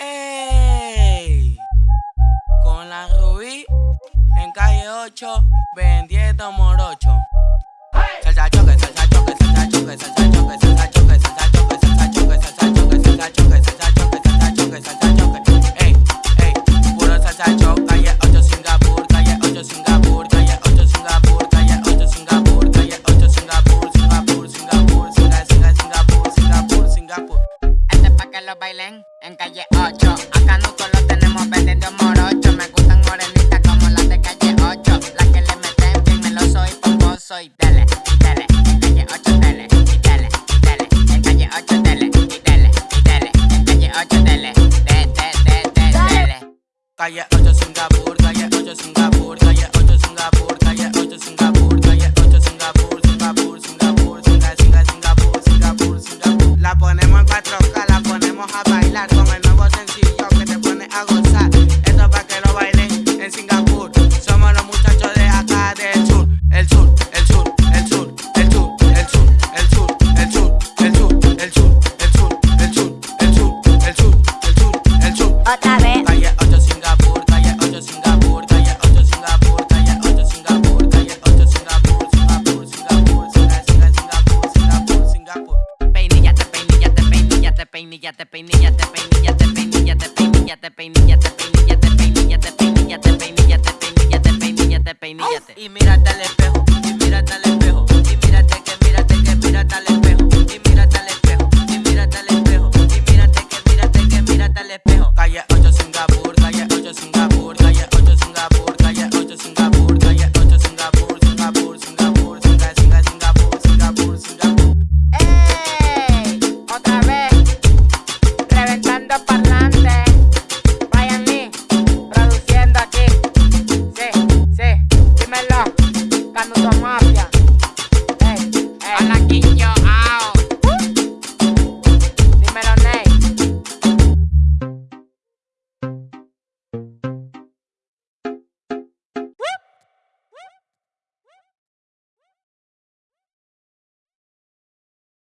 Ey, con la Rubí en calle 8 vendiendo morocho. Este pa' que lo bailen en calle 8. Acá nosotros lo tenemos vendiendo morocho. Me gustan morenitas como las de calle 8. Las que le meten bien me lo soy pomposo y dele, dele. Calle 8 dele, y dele, dele. En calle 8 dele, y dele, y dele. En calle 8 dele, de, de, de, de, dele. Calle 8 Singapur, calle 8 Singapur, el sur, el el el el. Otra vez. Calle 8 Singapur, calle 8 Singapur, calle 8 Singapur, calle 8 Singapur, calle 8 Singapur, Singapur, Singapur, Singa, Singa, Singapur, Singapur, Singapur. Peinillate, peinillate, peinillate, peinillate. Y mírate al espejo, al espejo. Calle 8